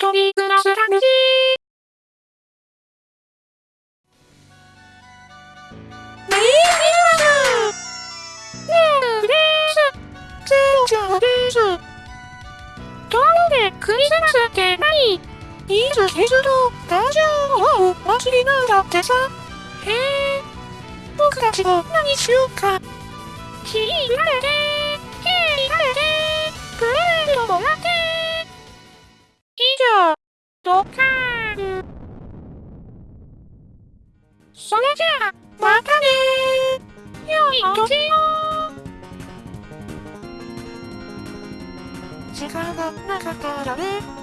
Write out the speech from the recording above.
一人暮らす楽しい。メリークリスマスねえです。ゼロちゃんです。ところで、クリスマスって何？いつキスとラジオをお祭りなんだってさ。へえ。僕たちも何しようか。ひーられて、ドカーン。それじゃあ、またねー。良いお年を。時間がなかったらね。